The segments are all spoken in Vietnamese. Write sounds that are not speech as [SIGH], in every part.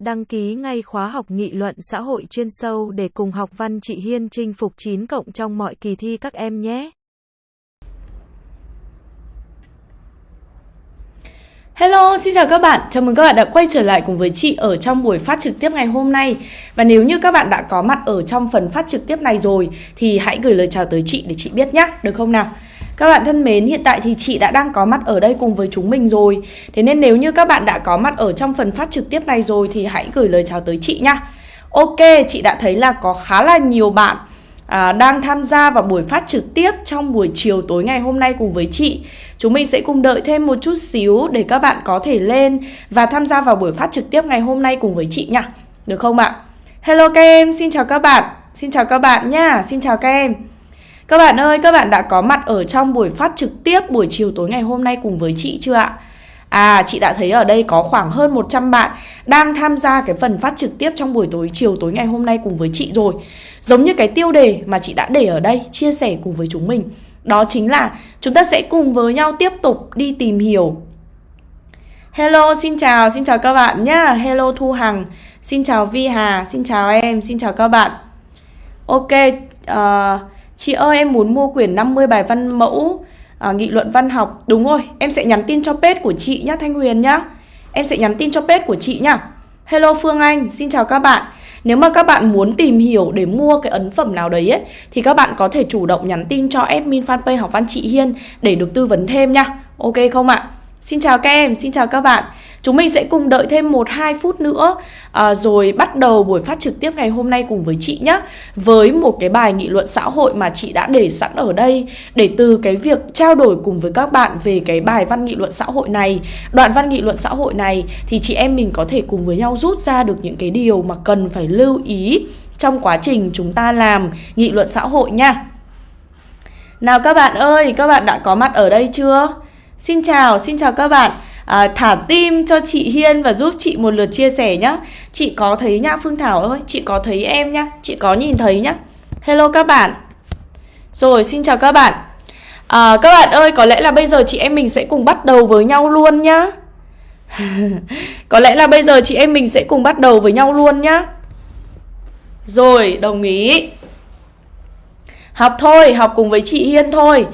Đăng ký ngay khóa học nghị luận xã hội chuyên sâu để cùng học văn chị Hiên chinh phục 9 cộng trong mọi kỳ thi các em nhé. Hello, xin chào các bạn. Chào mừng các bạn đã quay trở lại cùng với chị ở trong buổi phát trực tiếp ngày hôm nay. Và nếu như các bạn đã có mặt ở trong phần phát trực tiếp này rồi thì hãy gửi lời chào tới chị để chị biết nhé, được không nào? Các bạn thân mến, hiện tại thì chị đã đang có mặt ở đây cùng với chúng mình rồi. Thế nên nếu như các bạn đã có mặt ở trong phần phát trực tiếp này rồi thì hãy gửi lời chào tới chị nha. Ok, chị đã thấy là có khá là nhiều bạn à, đang tham gia vào buổi phát trực tiếp trong buổi chiều tối ngày hôm nay cùng với chị. Chúng mình sẽ cùng đợi thêm một chút xíu để các bạn có thể lên và tham gia vào buổi phát trực tiếp ngày hôm nay cùng với chị nhá Được không ạ? Hello các em, xin chào các bạn. Xin chào các bạn nha, xin chào các em các bạn ơi, các bạn đã có mặt ở trong buổi phát trực tiếp buổi chiều tối ngày hôm nay cùng với chị chưa ạ? À, chị đã thấy ở đây có khoảng hơn 100 bạn đang tham gia cái phần phát trực tiếp trong buổi tối chiều tối ngày hôm nay cùng với chị rồi. Giống như cái tiêu đề mà chị đã để ở đây chia sẻ cùng với chúng mình. Đó chính là chúng ta sẽ cùng với nhau tiếp tục đi tìm hiểu. Hello, xin chào, xin chào các bạn nhá. Hello Thu Hằng, xin chào Vi Hà, xin chào em, xin chào các bạn. Ok, uh, Chị ơi em muốn mua quyển 50 bài văn mẫu à, Nghị luận văn học. Đúng rồi em sẽ nhắn tin cho page của chị nhá Thanh Huyền nhá. Em sẽ nhắn tin cho page của chị nhá. Hello Phương Anh, xin chào các bạn. Nếu mà các bạn muốn tìm hiểu để mua cái ấn phẩm nào đấy ấy, Thì các bạn có thể chủ động nhắn tin cho admin fanpage học văn chị Hiên Để được tư vấn thêm nha Ok không ạ? Xin chào các em, xin chào các bạn. Chúng mình sẽ cùng đợi thêm 1-2 phút nữa à, Rồi bắt đầu buổi phát trực tiếp ngày hôm nay cùng với chị nhé Với một cái bài nghị luận xã hội mà chị đã để sẵn ở đây Để từ cái việc trao đổi cùng với các bạn về cái bài văn nghị luận xã hội này Đoạn văn nghị luận xã hội này Thì chị em mình có thể cùng với nhau rút ra được những cái điều mà cần phải lưu ý Trong quá trình chúng ta làm nghị luận xã hội nha. Nào các bạn ơi, các bạn đã có mặt ở đây chưa? Xin chào, xin chào các bạn à, Thả tim cho chị Hiên và giúp chị một lượt chia sẻ nhá. Chị có thấy nhá Phương Thảo ơi Chị có thấy em nhá Chị có nhìn thấy nhá. Hello các bạn. Rồi xin chào các bạn. À, Các bạn ơi có lẽ là bây giờ chị em mình sẽ cùng bắt đầu với nhau luôn nhá. [LAUGHS] Có lẽ là bây giờ chị em mình sẽ cùng bắt đầu với nhau luôn nhá. Rồi đồng ý. Học thôi, học cùng với chị Hiên thôi.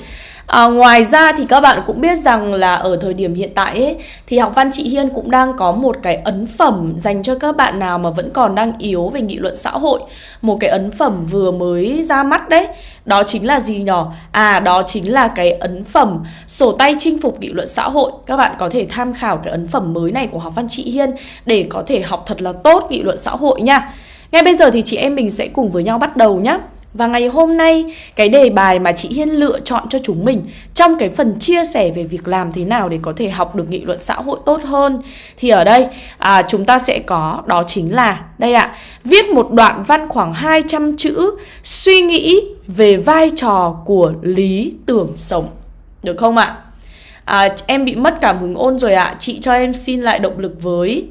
À, ngoài ra thì các bạn cũng biết rằng là ở thời điểm hiện tại ấy, thì học văn chị Hiên cũng đang có một cái ấn phẩm dành cho các bạn nào mà vẫn còn đang yếu về nghị luận xã hội. Một cái ấn phẩm vừa mới ra mắt đấy. Đó chính là gì nhỏ À đó chính là cái ấn phẩm sổ tay chinh phục nghị luận xã hội. Các bạn có thể tham khảo cái ấn phẩm mới này của học văn chị Hiên để có thể học thật là tốt nghị luận xã hội nha. Ngay bây giờ thì chị em mình sẽ cùng với nhau bắt đầu nhé. Và ngày hôm nay, cái đề bài mà chị Hiên lựa chọn cho chúng mình trong cái phần chia sẻ về việc làm thế nào để có thể học được nghị luận xã hội tốt hơn thì ở đây à, chúng ta sẽ có đó chính là đây ạ, à, viết một đoạn văn khoảng 200 chữ suy nghĩ về vai trò của lý tưởng sống. Được không ạ? À, em bị mất cảm hứng ôn rồi ạ, à. chị cho em xin lại động lực với.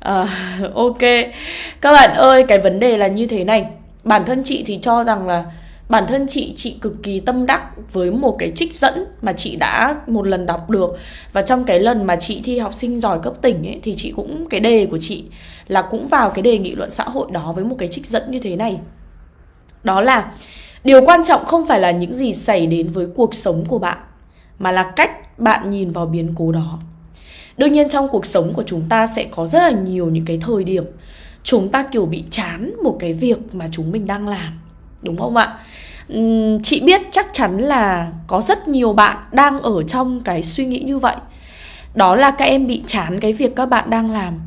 À, [LAUGHS] ok, các bạn ơi, cái vấn đề là như thế này bản thân chị thì cho rằng là bản thân chị chị cực kỳ tâm đắc với một cái trích dẫn mà chị đã một lần đọc được. Và trong cái lần mà chị thi học sinh giỏi cấp tỉnh ấy, thì chị cũng, cái đề của chị là cũng vào cái đề nghị luận xã hội đó với một cái trích dẫn như thế này. Đó là, điều quan trọng không phải là những gì xảy đến với cuộc sống của bạn, mà là cách bạn nhìn vào biến cố đó. Đương nhiên trong cuộc sống của chúng ta sẽ có rất là nhiều những cái thời điểm chúng ta kiểu bị chán một cái việc mà chúng mình đang làm, đúng không ạ? Chị biết chắc chắn là có rất nhiều bạn đang ở trong cái suy nghĩ như vậy. Đó là các em bị chán cái việc các bạn đang làm,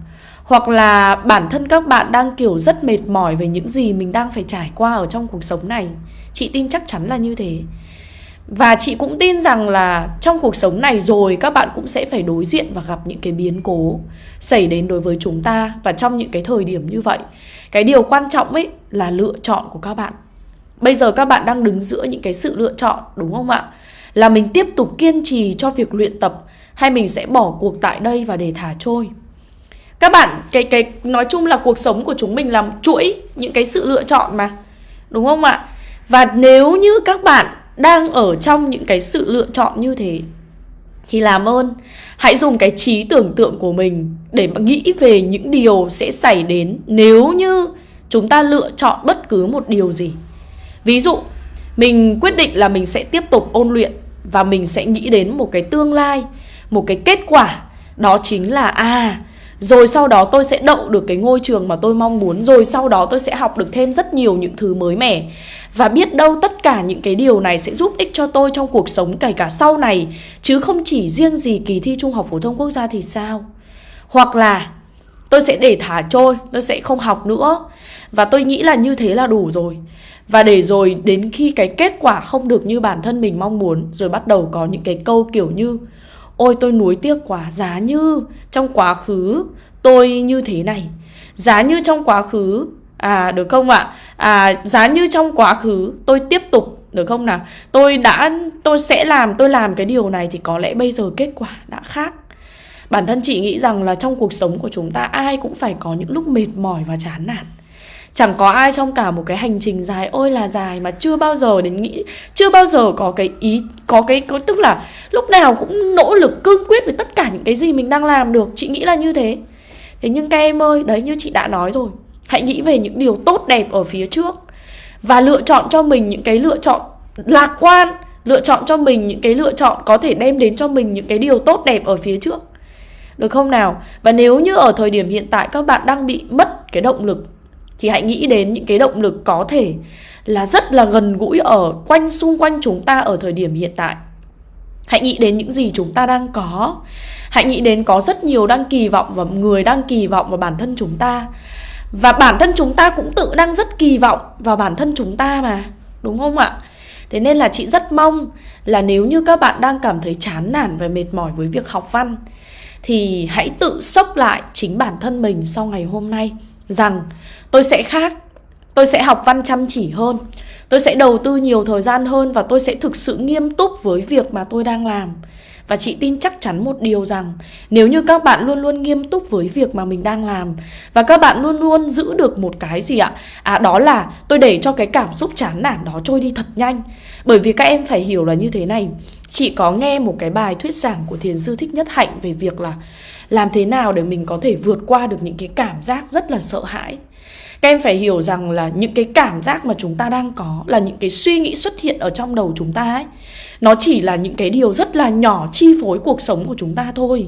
hoặc là bản thân các bạn đang kiểu rất mệt mỏi về những gì mình đang phải trải qua ở trong cuộc sống này. Chị tin chắc chắn là như thế và chị cũng tin rằng là trong cuộc sống này rồi, các bạn cũng sẽ phải đối diện và gặp những cái biến cố xảy đến đối với chúng ta và trong những cái thời điểm như vậy. Cái điều quan trọng ấy là lựa chọn của các bạn. Bây giờ các bạn đang đứng giữa những cái sự lựa chọn, đúng không ạ? Là mình tiếp tục kiên trì cho việc luyện tập hay mình sẽ bỏ cuộc tại đây và để thả trôi. Các bạn, cái cái, nói chung là cuộc sống của chúng mình là chuỗi những cái sự lựa chọn mà. Đúng không ạ? Và nếu như các bạn đang ở trong những cái sự lựa chọn như thế thì làm ơn hãy dùng cái trí tưởng tượng của mình để mà nghĩ về những điều sẽ xảy đến nếu như chúng ta lựa chọn bất cứ một điều gì. Ví dụ, mình quyết định là mình sẽ tiếp tục ôn luyện và mình sẽ nghĩ đến một cái tương lai, một cái kết quả đó chính là à rồi sau đó tôi sẽ đậu được cái ngôi trường mà tôi mong muốn. Rồi sau đó tôi sẽ học được thêm rất nhiều những thứ mới mẻ. Và biết đâu tất cả những cái điều này sẽ giúp ích cho tôi trong cuộc sống kể cả sau này. Chứ không chỉ riêng gì kỳ thi Trung học Phổ thông Quốc gia thì sao? Hoặc là tôi sẽ để thả trôi, tôi sẽ không học nữa. Và tôi nghĩ là như thế là đủ rồi. Và để rồi đến khi cái kết quả không được như bản thân mình mong muốn Rồi bắt đầu có những cái câu kiểu như Ôi, tôi nuối tiếc quá, Giá như trong quá khứ tôi như thế này. Giá như trong quá khứ À được không ạ? À? giá như trong quá khứ tôi tiếp tục, được không nào? Tôi đã, tôi sẽ làm, tôi làm cái điều này Thì có lẽ bây giờ kết quả đã khác. Bản thân chị nghĩ rằng là trong cuộc sống của chúng ta, Ai cũng phải có những lúc mệt mỏi và chán nản. Chẳng có ai trong cả một cái hành trình dài ôi là dài mà chưa bao giờ đến nghĩ chưa bao giờ có cái ý có cái có tức là lúc nào cũng nỗ lực cương quyết với tất cả những cái gì mình đang làm được. Chị nghĩ là như thế. Thế nhưng các em ơi, đấy như chị đã nói rồi, hãy nghĩ về những điều tốt đẹp ở phía trước và lựa chọn cho mình những cái lựa chọn lạc quan, lựa chọn cho mình những cái lựa chọn có thể đem đến cho mình những cái điều tốt đẹp ở phía trước. Được không nào? Và nếu như ở thời điểm hiện tại các bạn đang bị mất cái động lực thì hãy nghĩ đến những cái động lực có thể là rất là gần gũi ở quanh, xung quanh chúng ta ở thời điểm hiện tại. Hãy nghĩ đến những gì chúng ta đang có. Hãy nghĩ đến có rất nhiều đang kỳ vọng và người đang kỳ vọng vào bản thân chúng ta. Và bản thân chúng ta cũng tự đang rất kỳ vọng vào bản thân chúng ta mà. Đúng không ạ? Thế nên là chị rất mong là nếu như các bạn đang cảm thấy chán nản và mệt mỏi với việc học văn, thì hãy tự sốc lại chính bản thân mình sau ngày hôm nay rằng, tôi sẽ khác, tôi sẽ học văn chăm chỉ hơn, tôi sẽ đầu tư nhiều thời gian hơn và tôi sẽ thực sự nghiêm túc với việc mà tôi đang làm và chị tin chắc chắn một điều rằng, nếu như các bạn luôn luôn nghiêm túc với việc mà mình đang làm, và các bạn luôn luôn giữ được một cái gì ạ? À đó là tôi để cho cái cảm xúc chán nản đó trôi đi thật nhanh. Bởi vì các em phải hiểu là như thế này. Chị có nghe một cái bài thuyết giảng của thiền sư Thích Nhất Hạnh về việc là làm thế nào để mình có thể vượt qua được những cái cảm giác rất là sợ hãi? Các em phải hiểu rằng là những cái cảm giác mà chúng ta đang có là những cái suy nghĩ xuất hiện ở trong đầu chúng ta ấy. Nó chỉ là những cái điều rất là nhỏ chi phối cuộc sống của chúng ta thôi.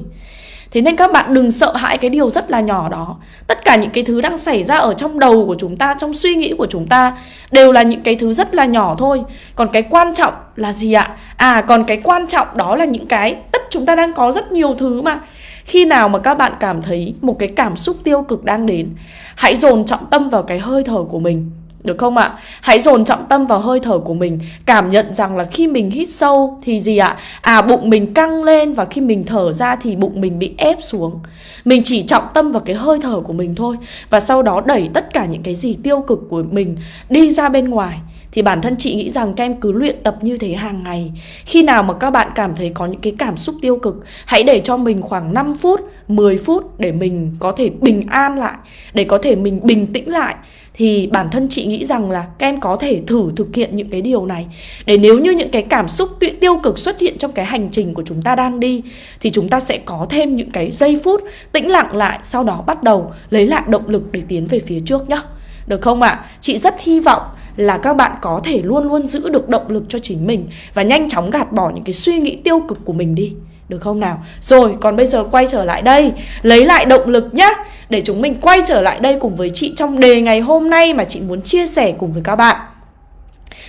Thế nên các bạn đừng sợ hãi cái điều rất là nhỏ đó. Tất cả những cái thứ đang xảy ra ở trong đầu của chúng ta, Trong suy nghĩ của chúng ta, Đều là những cái thứ rất là nhỏ thôi. Còn cái quan trọng là gì ạ? À còn cái quan trọng đó là những cái, Tất chúng ta đang có rất nhiều thứ mà. Khi nào mà các bạn cảm thấy một cái cảm xúc tiêu cực đang đến, Hãy dồn trọng tâm vào cái hơi thở của mình được không ạ? Hãy dồn trọng tâm vào hơi thở của mình Cảm nhận rằng là khi mình hít sâu thì gì ạ? À bụng mình căng lên và khi mình thở ra thì bụng mình bị ép xuống Mình chỉ trọng tâm vào cái hơi thở của mình thôi Và sau đó đẩy tất cả những cái gì tiêu cực của mình đi ra bên ngoài thì bản thân chị nghĩ rằng các em cứ luyện tập như thế hàng ngày Khi nào mà các bạn cảm thấy có những cái cảm xúc tiêu cực Hãy để cho mình khoảng 5 phút, 10 phút để mình có thể bình an lại Để có thể mình bình tĩnh lại thì bản thân chị nghĩ rằng là các em có thể thử thực hiện những cái điều này để nếu như những cái cảm xúc tiêu cực xuất hiện trong cái hành trình của chúng ta đang đi, thì chúng ta sẽ có thêm những cái giây phút tĩnh lặng lại, sau đó bắt đầu lấy lại động lực để tiến về phía trước nhá được không ạ? À? Chị rất hy vọng là các bạn có thể luôn luôn giữ được động lực cho chính mình và nhanh chóng gạt bỏ những cái suy nghĩ tiêu cực của mình đi. Được không nào? Rồi, còn bây giờ quay trở lại đây Lấy lại động lực nhá Để chúng mình quay trở lại đây cùng với chị Trong đề ngày hôm nay mà chị muốn chia sẻ cùng với các bạn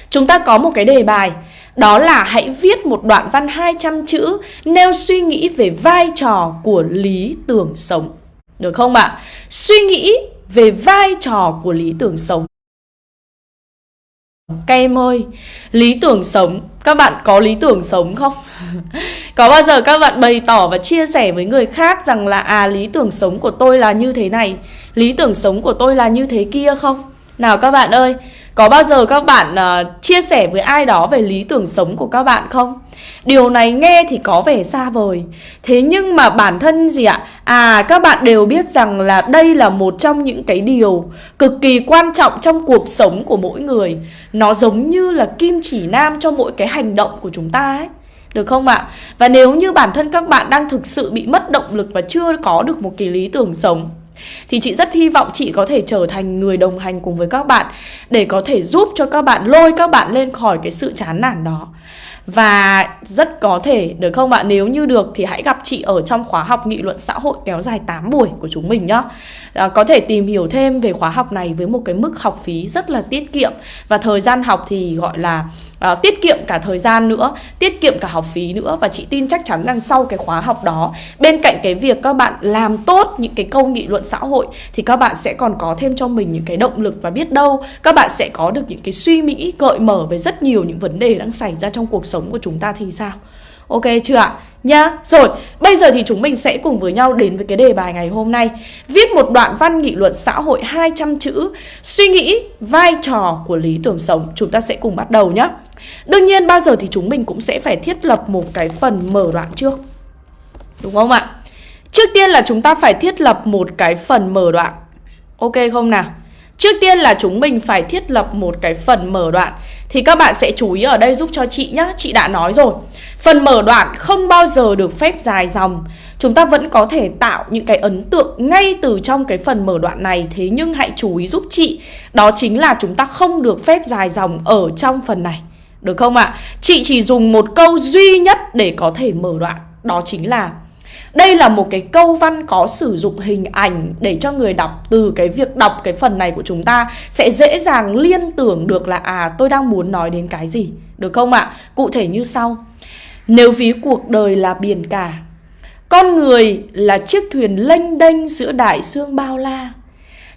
Chúng ta có một cái đề bài Đó là hãy viết một đoạn văn 200 chữ Nêu suy nghĩ về vai trò của lý tưởng sống Được không ạ? À? Suy nghĩ về vai trò của lý tưởng sống các em ơi, lý tưởng sống, các bạn có lý tưởng sống không? [LAUGHS] có bao giờ các bạn bày tỏ và chia sẻ với người khác rằng là à lý tưởng sống của tôi là như thế này, lý tưởng sống của tôi là như thế kia không? Nào các bạn ơi, có bao giờ các bạn uh, chia sẻ với ai đó về lý tưởng sống của các bạn không? Điều này nghe thì có vẻ xa vời Thế nhưng mà bản thân gì ạ? À các bạn đều biết rằng là đây là một trong những cái điều cực kỳ quan trọng trong cuộc sống của mỗi người Nó giống như là kim chỉ nam cho mỗi cái hành động của chúng ta ấy Được không ạ? Và nếu như bản thân các bạn đang thực sự bị mất động lực và chưa có được một cái lý tưởng sống thì chị rất hy vọng chị có thể trở thành người đồng hành cùng với các bạn để có thể giúp cho các bạn lôi các bạn lên khỏi cái sự chán nản đó và rất có thể được không ạ? Nếu như được thì hãy gặp chị ở trong khóa học nghị luận xã hội kéo dài 8 buổi của chúng mình nhá. À, có thể tìm hiểu thêm về khóa học này với một cái mức học phí rất là tiết kiệm và thời gian học thì gọi là uh, tiết kiệm cả thời gian nữa, tiết kiệm cả học phí nữa và chị tin chắc chắn rằng sau cái khóa học đó, bên cạnh cái việc các bạn làm tốt những cái câu nghị luận xã hội thì các bạn sẽ còn có thêm cho mình những cái động lực và biết đâu các bạn sẽ có được những cái suy nghĩ gợi mở về rất nhiều những vấn đề đang xảy ra trong cuộc sống của chúng ta thì sao? Ok chưa ạ? Nhá, rồi, bây giờ thì chúng mình sẽ cùng với nhau đến với cái đề bài ngày hôm nay Viết một đoạn văn nghị luận xã hội 200 chữ Suy nghĩ vai trò của lý tưởng sống Chúng ta sẽ cùng bắt đầu nhé Đương nhiên, bao giờ thì chúng mình cũng sẽ phải thiết lập một cái phần mở đoạn trước. Đúng không ạ? Trước tiên là chúng ta phải thiết lập một cái phần mở đoạn. Ok không nào? Trước tiên là chúng mình phải thiết lập một cái phần mở đoạn. Thì các bạn sẽ chú ý ở đây giúp cho chị nhá. Chị đã nói rồi. Phần mở đoạn không bao giờ được phép dài dòng. Chúng ta vẫn có thể tạo những cái ấn tượng ngay từ trong cái phần mở đoạn này. Thế nhưng hãy chú ý giúp chị. Đó chính là chúng ta không được phép dài dòng ở trong phần này. Được không ạ? À? Chị chỉ dùng một câu duy nhất để có thể mở đoạn Đó chính là đây là một cái câu văn có sử dụng hình ảnh để cho người đọc từ cái việc đọc cái phần này của chúng ta sẽ dễ dàng liên tưởng được là à tôi đang muốn nói đến cái gì. Được không ạ? À? Cụ thể như sau. Nếu ví cuộc đời là biển cả, con người là chiếc thuyền lênh đênh giữa đại dương bao la,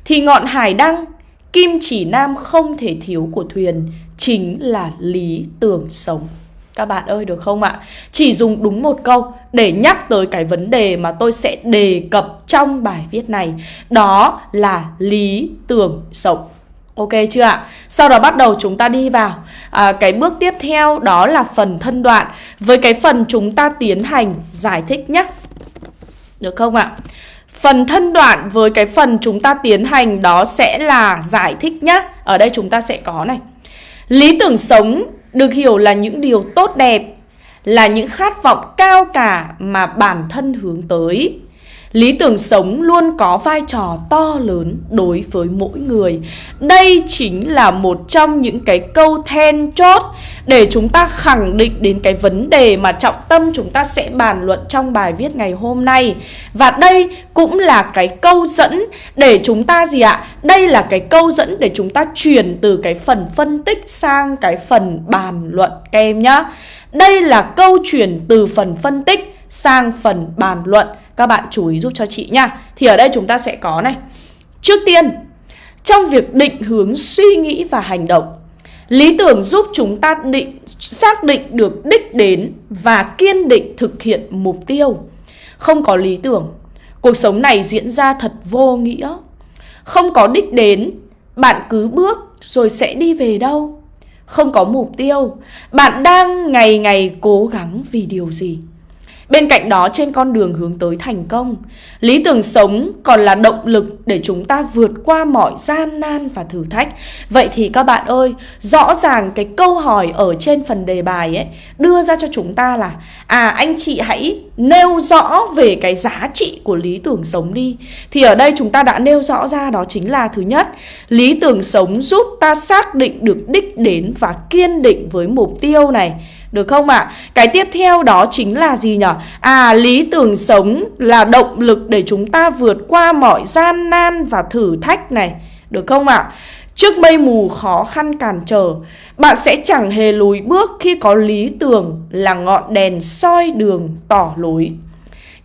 thì ngọn hải đăng, kim chỉ nam không thể thiếu của thuyền chính là lý tưởng sống. Các bạn ơi được không ạ? Chỉ dùng đúng một câu để nhắc tới cái vấn đề mà tôi sẽ đề cập trong bài viết này Đó là lý tưởng sống Ok chưa ạ? Sau đó bắt đầu chúng ta đi vào à, Cái bước tiếp theo đó là phần thân đoạn Với cái phần chúng ta tiến hành giải thích nhé Được không ạ? Phần thân đoạn với cái phần chúng ta tiến hành đó sẽ là giải thích nhé Ở đây chúng ta sẽ có này Lý tưởng sống được hiểu là những điều tốt đẹp, là những khát vọng cao cả mà bản thân hướng tới. Lý tưởng sống luôn có vai trò to lớn đối với mỗi người. Đây chính là một trong những cái câu then chốt để chúng ta khẳng định đến cái vấn đề mà trọng tâm chúng ta sẽ bàn luận trong bài viết ngày hôm nay. Và đây cũng là cái câu dẫn để chúng ta gì ạ? Đây là cái câu dẫn để chúng ta chuyển từ cái phần phân tích sang cái phần bàn luận, các em nhá. Đây là câu chuyển từ phần phân tích sang phần bàn luận các bạn chú ý giúp cho chị nha Thì ở đây chúng ta sẽ có này Trước tiên Trong việc định hướng suy nghĩ và hành động Lý tưởng giúp chúng ta định xác định được đích đến và kiên định thực hiện mục tiêu. Không có lý tưởng, cuộc sống này diễn ra thật vô nghĩa. Không có đích đến, bạn cứ bước rồi sẽ đi về đâu. Không có mục tiêu, bạn đang ngày ngày cố gắng vì điều gì? Bên cạnh đó trên con đường hướng tới thành công, lý tưởng sống còn là động lực để chúng ta vượt qua mọi gian nan và thử thách. Vậy thì các bạn ơi, rõ ràng cái câu hỏi ở trên phần đề bài ấy đưa ra cho chúng ta là à anh chị hãy nêu rõ về cái giá trị của lý tưởng sống đi. Thì ở đây chúng ta đã nêu rõ ra đó chính là thứ nhất, lý tưởng sống giúp ta xác định được đích đến và kiên định với mục tiêu này. Được không ạ? À? Cái tiếp theo đó chính là gì nhỉ? À, lý tưởng sống là động lực để chúng ta vượt qua mọi gian nan và thử thách này. Được không ạ? À? Trước mây mù khó khăn cản trở, bạn sẽ chẳng hề lùi bước khi có lý tưởng là ngọn đèn soi đường tỏ lối.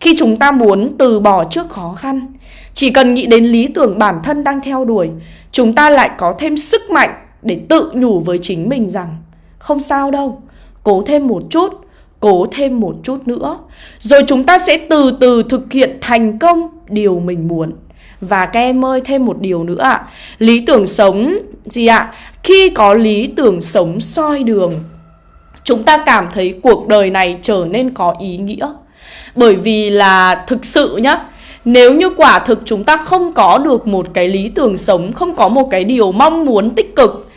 Khi chúng ta muốn từ bỏ trước khó khăn, chỉ cần nghĩ đến lý tưởng bản thân đang theo đuổi, chúng ta lại có thêm sức mạnh để tự nhủ với chính mình rằng không sao đâu, cố thêm một chút, cố thêm một chút nữa. Rồi chúng ta sẽ từ từ thực hiện thành công điều mình muốn. Và các em ơi thêm một điều nữa ạ Lý tưởng sống gì ạ Khi có lý tưởng sống soi đường Chúng ta cảm thấy cuộc đời này trở nên có ý nghĩa Bởi vì là thực sự nhá Nếu như quả thực chúng ta không có được một cái lý tưởng sống Không có một cái điều mong muốn tích cực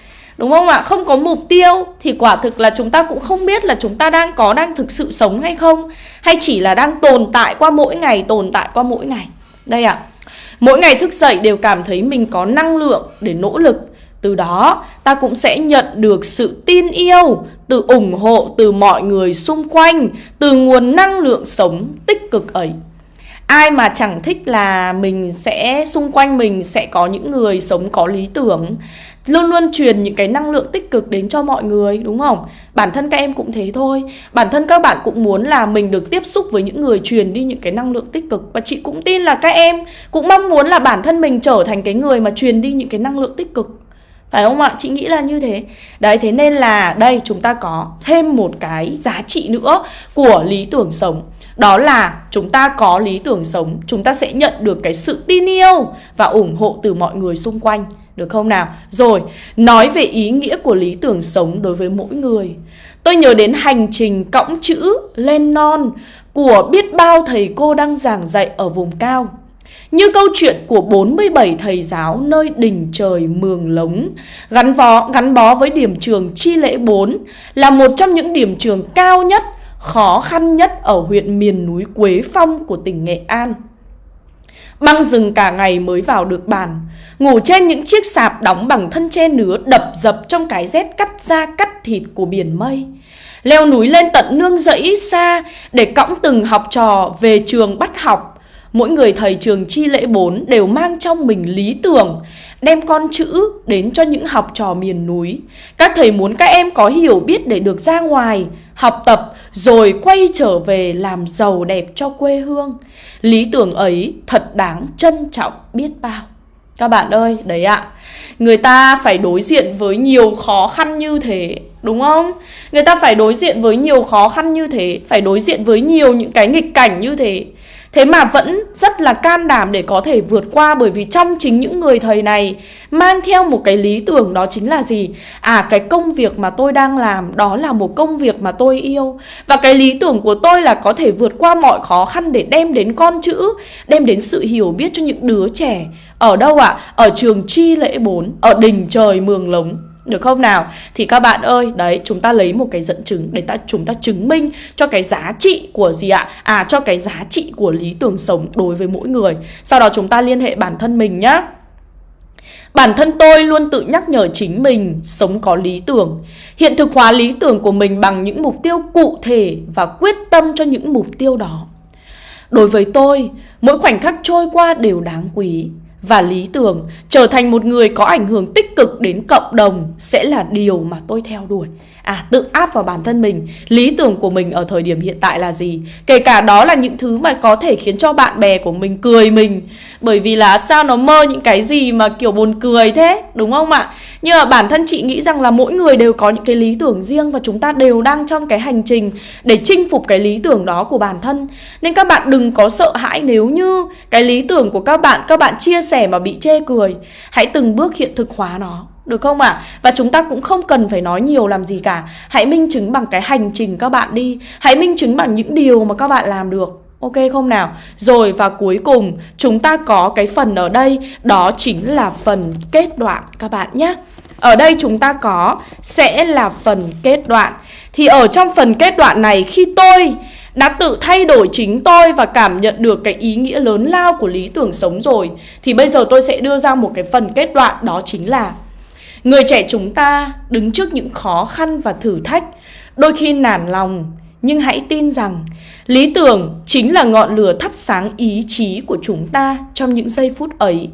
Đúng không ạ? Không có mục tiêu thì quả thực là chúng ta cũng không biết là chúng ta đang có đang thực sự sống hay không. Hay chỉ là đang tồn tại qua mỗi ngày, tồn tại qua mỗi ngày. Đây ạ. Mỗi ngày thức dậy đều cảm thấy mình có năng lượng để nỗ lực. Từ đó ta cũng sẽ nhận được sự tin yêu từ ủng hộ từ mọi người xung quanh từ nguồn năng lượng sống tích cực ấy. Ai mà chẳng thích là mình sẽ xung quanh mình sẽ có những người sống có lý tưởng luôn luôn truyền những cái năng lượng tích cực đến cho mọi người đúng không bản thân các em cũng thế thôi bản thân các bạn cũng muốn là mình được tiếp xúc với những người truyền đi những cái năng lượng tích cực và chị cũng tin là các em cũng mong muốn là bản thân mình trở thành cái người mà truyền đi những cái năng lượng tích cực phải không ạ? Chị nghĩ là như thế. Đấy, thế nên là đây chúng ta có thêm một cái giá trị nữa của lý tưởng sống. Đó là chúng ta có lý tưởng sống, chúng ta sẽ nhận được cái sự tin yêu và ủng hộ từ mọi người xung quanh. Được không nào? Rồi, nói về ý nghĩa của lý tưởng sống đối với mỗi người. Tôi nhớ đến hành trình cõng chữ lên non của biết bao thầy cô đang giảng dạy ở vùng cao. Như câu chuyện của 47 thầy giáo nơi đỉnh trời Mường Lống, gắn bó, gắn bó với điểm trường Chi Lễ 4 là một trong những điểm trường cao nhất, khó khăn nhất ở huyện miền núi Quế Phong của tỉnh Nghệ An. Băng rừng cả ngày mới vào được bàn. Ngủ trên những chiếc sạp đóng bằng thân tre nứa đập dập trong cái rét cắt da cắt thịt của biển mây. Leo núi lên tận nương rẫy xa để cõng từng học trò về trường bắt học. Mỗi người thầy trường chi lễ 4 đều mang trong mình lý tưởng Đem con chữ đến cho những học trò miền núi. Các thầy muốn các em có hiểu biết để được ra ngoài Học tập rồi quay trở về làm giàu đẹp cho quê hương. Lý tưởng ấy thật đáng trân trọng biết bao. Các bạn ơi, đấy ạ. Người ta phải đối diện với nhiều khó khăn như thế Đúng không? Người ta phải đối diện với nhiều khó khăn như thế Phải đối diện với nhiều những cái nghịch cảnh như thế. Thế mà vẫn rất là can đảm để có thể vượt qua bởi vì trong chính những người thầy này mang theo một cái lý tưởng đó chính là gì? À cái công việc mà tôi đang làm đó là một công việc mà tôi yêu và cái lý tưởng của tôi là có thể vượt qua mọi khó khăn để đem đến con chữ, đem đến sự hiểu biết cho những đứa trẻ. Ở đâu ạ? À? Ở trường Chi Lễ 4, ở đỉnh trời Mường Lống được không nào? Thì các bạn ơi, đấy chúng ta lấy một cái dẫn chứng để ta chúng ta chứng minh cho cái giá trị của gì ạ? À cho cái giá trị của lý tưởng sống đối với mỗi người. Sau đó chúng ta liên hệ bản thân mình nhá. Bản thân tôi luôn tự nhắc nhở chính mình sống có lý tưởng, hiện thực hóa lý tưởng của mình bằng những mục tiêu cụ thể và quyết tâm cho những mục tiêu đó. Đối với tôi, mỗi khoảnh khắc trôi qua đều đáng quý và lý tưởng trở thành một người có ảnh hưởng tích cực đến cộng đồng sẽ là điều mà tôi theo đuổi. À tự áp vào bản thân mình, lý tưởng của mình ở thời điểm hiện tại là gì? Kể cả đó là những thứ mà có thể khiến cho bạn bè của mình cười mình. Bởi vì là sao nó mơ những cái gì mà kiểu buồn cười thế, đúng không ạ? Nhưng mà bản thân chị nghĩ rằng là mỗi người đều có những cái lý tưởng riêng và chúng ta đều đang trong cái hành trình để chinh phục cái lý tưởng đó của bản thân. Nên các bạn đừng có sợ hãi nếu như cái lý tưởng của các bạn các bạn chia sẻ mà bị chê cười. Hãy từng bước hiện thực hóa nó. Được không ạ? À? Và chúng ta cũng không cần phải nói nhiều làm gì cả Hãy minh chứng bằng cái hành trình các bạn đi Hãy minh chứng bằng những điều mà các bạn làm được Ok không nào? Rồi và cuối cùng, chúng ta có cái phần ở đây Đó chính là phần kết đoạn các bạn nhé ở đây chúng ta có sẽ là phần kết đoạn. Thì ở trong phần kết đoạn này, khi tôi đã tự thay đổi chính tôi và cảm nhận được cái ý nghĩa lớn lao của lý tưởng sống rồi, Thì bây giờ tôi sẽ đưa ra một cái phần kết đoạn, đó chính là Người trẻ chúng ta đứng trước những khó khăn và thử thách. Đôi khi nản lòng, Nhưng hãy tin rằng Lý tưởng chính là ngọn lửa thắp sáng ý chí của chúng ta Trong những giây phút ấy.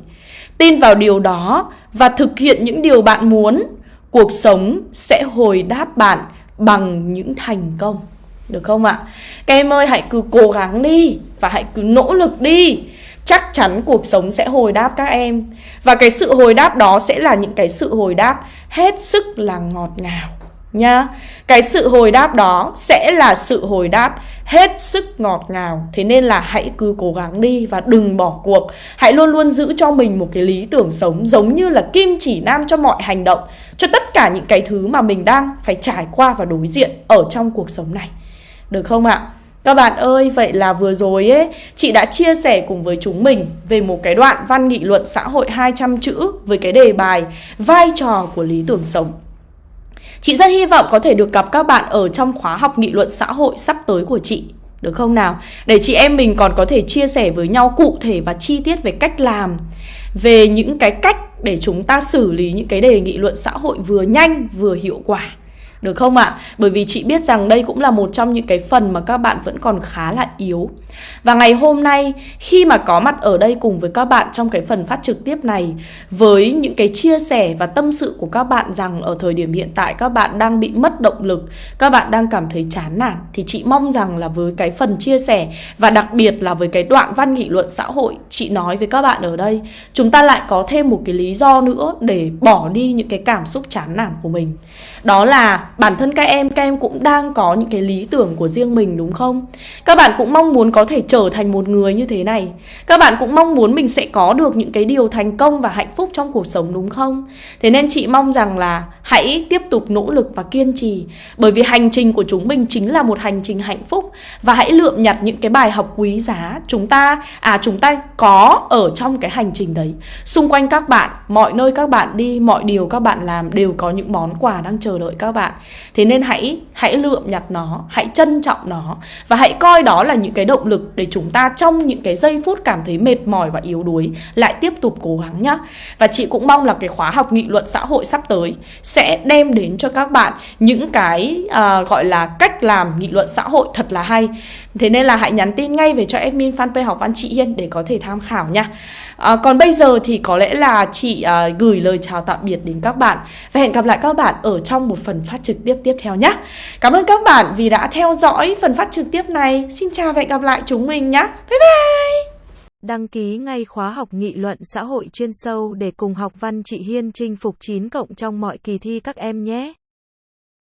Tin vào điều đó Và thực hiện những điều bạn muốn, Cuộc sống sẽ hồi đáp bạn Bằng những thành công. Được không ạ? Các em ơi, hãy cứ cố gắng đi Và hãy cứ nỗ lực đi. Chắc chắn cuộc sống sẽ hồi đáp các em. Và cái sự hồi đáp đó sẽ là những cái sự hồi đáp hết sức là ngọt ngào nha cái sự hồi đáp đó sẽ là sự hồi đáp hết sức ngọt ngào. Thế nên là hãy cứ cố gắng đi và đừng bỏ cuộc. Hãy luôn luôn giữ cho mình một cái lý tưởng sống giống như là kim chỉ nam cho mọi hành động cho tất cả những cái thứ mà mình đang phải trải qua và đối diện ở trong cuộc sống này. Được không ạ? Các bạn ơi, vậy là vừa rồi ấy, chị đã chia sẻ cùng với chúng mình về một cái đoạn văn nghị luận xã hội 200 chữ với cái đề bài vai trò của lý tưởng sống. Chị rất hy vọng có thể được gặp các bạn ở trong khóa học nghị luận xã hội sắp tới của chị. Được không nào? Để chị em mình còn có thể chia sẻ với nhau cụ thể và chi tiết về cách làm, Về những cái cách để chúng ta xử lý những cái đề nghị luận xã hội vừa nhanh, vừa hiệu quả được không ạ? Bởi vì chị biết rằng đây cũng là một trong những cái phần mà các bạn vẫn còn khá là yếu. Và ngày hôm nay khi mà có mặt ở đây cùng với các bạn trong cái phần phát trực tiếp này với những cái chia sẻ và tâm sự của các bạn rằng ở thời điểm hiện tại các bạn đang bị mất động lực, các bạn đang cảm thấy chán nản thì chị mong rằng là với cái phần chia sẻ và đặc biệt là với cái đoạn văn nghị luận xã hội chị nói với các bạn ở đây, chúng ta lại có thêm một cái lý do nữa để bỏ đi những cái cảm xúc chán nản của mình. Đó là bản thân các em các em cũng đang có những cái lý tưởng của riêng mình, đúng không? Các bạn cũng mong muốn có thể trở thành một người như thế này. Các bạn cũng mong muốn mình sẽ có được những cái điều thành công và hạnh phúc trong cuộc sống, đúng không? Thế nên chị mong rằng là hãy tiếp tục nỗ lực và kiên trì bởi vì hành trình của chúng mình chính là một hành trình hạnh phúc. Và hãy lượm nhặt những cái bài học quý giá chúng ta à chúng ta có ở trong cái hành trình đấy. Xung quanh các bạn mọi nơi các bạn đi mọi điều các bạn làm đều có những món quà đang chờ đợi các bạn. Thế nên hãy hãy lượm nhặt nó, hãy trân trọng nó. Và hãy coi đó là những cái động lực để chúng ta trong những cái giây phút cảm thấy mệt mỏi và yếu đuối lại tiếp tục cố gắng nhá. Và chị cũng mong là cái khóa học nghị luận xã hội sắp tới sẽ đem đến cho các bạn những cái uh, gọi là cách làm nghị luận xã hội thật là hay. Thế nên là hãy nhắn tin ngay về cho admin fanpage học văn chị Hiên để có thể tham khảo nha. À, còn bây giờ thì có lẽ là chị uh, gửi lời chào tạm biệt đến các bạn và hẹn gặp lại các bạn ở trong một phần phát trực tiếp tiếp theo nhé. Cảm ơn các bạn vì đã theo dõi phần phát trực tiếp này. Xin chào và hẹn gặp lại chúng mình nhé. Bye bye! Đăng ký ngay khóa học nghị luận xã hội chuyên sâu để cùng học văn chị Hiên chinh phục 9 cộng trong mọi kỳ thi các em nhé.